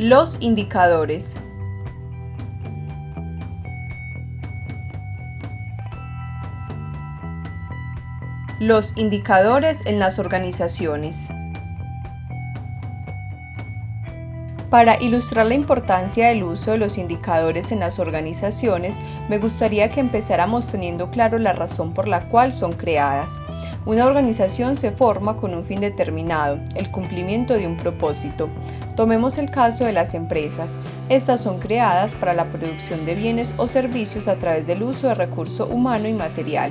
Los indicadores. Los indicadores en las organizaciones. Para ilustrar la importancia del uso de los indicadores en las organizaciones, me gustaría que empezáramos teniendo claro la razón por la cual son creadas. Una organización se forma con un fin determinado, el cumplimiento de un propósito. Tomemos el caso de las empresas. Estas son creadas para la producción de bienes o servicios a través del uso de recurso humano y material.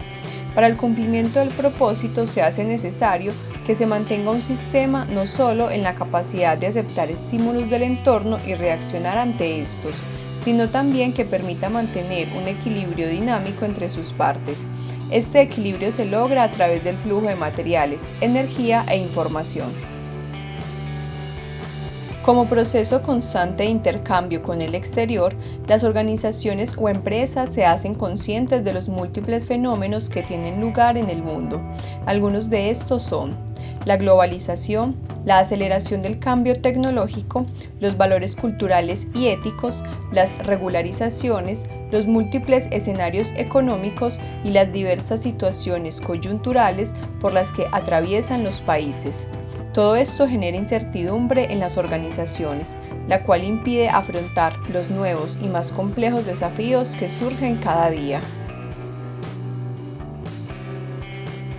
Para el cumplimiento del propósito se hace necesario que se mantenga un sistema no solo en la capacidad de aceptar estímulos del entorno y reaccionar ante estos, sino también que permita mantener un equilibrio dinámico entre sus partes. Este equilibrio se logra a través del flujo de materiales, energía e información. Como proceso constante de intercambio con el exterior, las organizaciones o empresas se hacen conscientes de los múltiples fenómenos que tienen lugar en el mundo. Algunos de estos son la globalización, la aceleración del cambio tecnológico, los valores culturales y éticos, las regularizaciones, los múltiples escenarios económicos y las diversas situaciones coyunturales por las que atraviesan los países. Todo esto genera incertidumbre en las organizaciones, la cual impide afrontar los nuevos y más complejos desafíos que surgen cada día.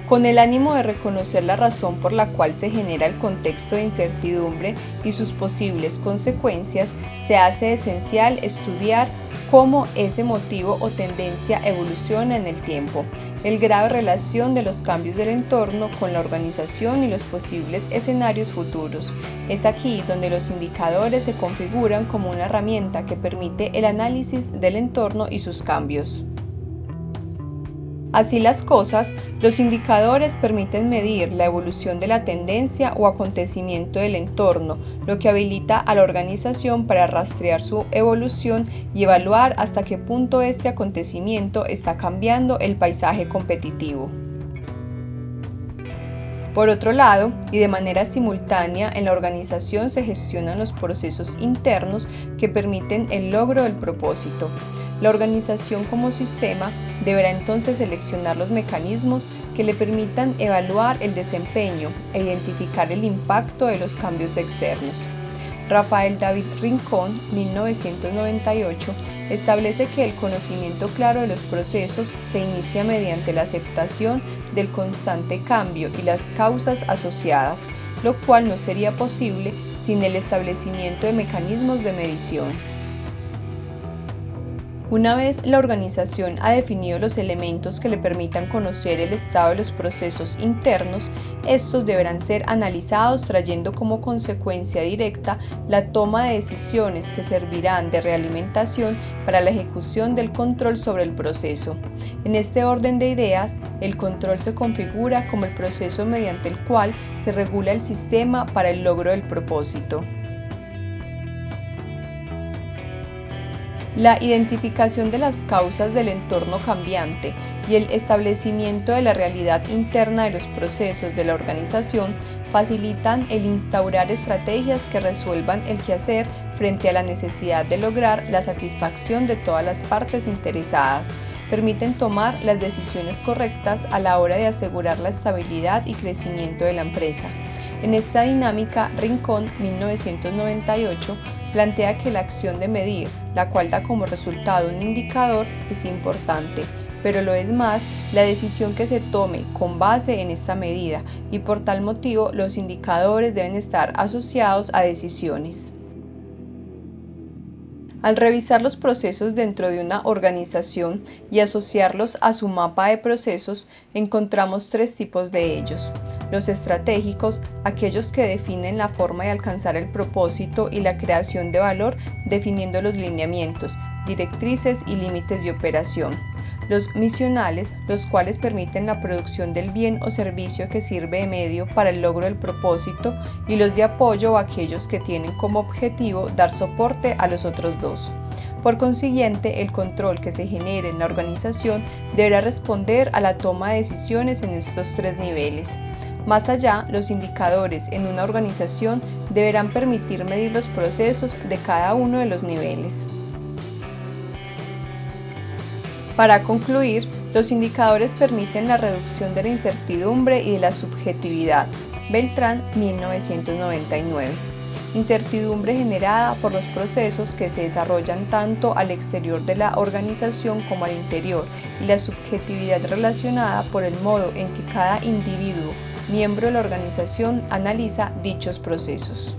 Con el ánimo de reconocer la razón por la cual se genera el contexto de incertidumbre y sus posibles consecuencias, se hace esencial estudiar cómo ese motivo o tendencia evoluciona en el tiempo, el grado de relación de los cambios del entorno con la organización y los posibles escenarios futuros. Es aquí donde los indicadores se configuran como una herramienta que permite el análisis del entorno y sus cambios. Así las cosas, los indicadores permiten medir la evolución de la tendencia o acontecimiento del entorno, lo que habilita a la organización para rastrear su evolución y evaluar hasta qué punto este acontecimiento está cambiando el paisaje competitivo. Por otro lado, y de manera simultánea, en la organización se gestionan los procesos internos que permiten el logro del propósito. La organización como sistema deberá entonces seleccionar los mecanismos que le permitan evaluar el desempeño e identificar el impacto de los cambios externos. Rafael David Rincón, 1998, establece que el conocimiento claro de los procesos se inicia mediante la aceptación del constante cambio y las causas asociadas, lo cual no sería posible sin el establecimiento de mecanismos de medición. Una vez la organización ha definido los elementos que le permitan conocer el estado de los procesos internos, estos deberán ser analizados trayendo como consecuencia directa la toma de decisiones que servirán de realimentación para la ejecución del control sobre el proceso. En este orden de ideas, el control se configura como el proceso mediante el cual se regula el sistema para el logro del propósito. La identificación de las causas del entorno cambiante y el establecimiento de la realidad interna de los procesos de la organización facilitan el instaurar estrategias que resuelvan el quehacer frente a la necesidad de lograr la satisfacción de todas las partes interesadas, permiten tomar las decisiones correctas a la hora de asegurar la estabilidad y crecimiento de la empresa. En esta dinámica, Rincón 1998 plantea que la acción de medir, la cual da como resultado un indicador, es importante, pero lo es más la decisión que se tome con base en esta medida y por tal motivo los indicadores deben estar asociados a decisiones. Al revisar los procesos dentro de una organización y asociarlos a su mapa de procesos, encontramos tres tipos de ellos. Los estratégicos, aquellos que definen la forma de alcanzar el propósito y la creación de valor definiendo los lineamientos, directrices y límites de operación los misionales, los cuales permiten la producción del bien o servicio que sirve de medio para el logro del propósito, y los de apoyo o aquellos que tienen como objetivo dar soporte a los otros dos. Por consiguiente, el control que se genere en la organización deberá responder a la toma de decisiones en estos tres niveles. Más allá, los indicadores en una organización deberán permitir medir los procesos de cada uno de los niveles. Para concluir, los indicadores permiten la reducción de la incertidumbre y de la subjetividad. Beltrán, 1999 incertidumbre generada por los procesos que se desarrollan tanto al exterior de la organización como al interior y la subjetividad relacionada por el modo en que cada individuo, miembro de la organización, analiza dichos procesos.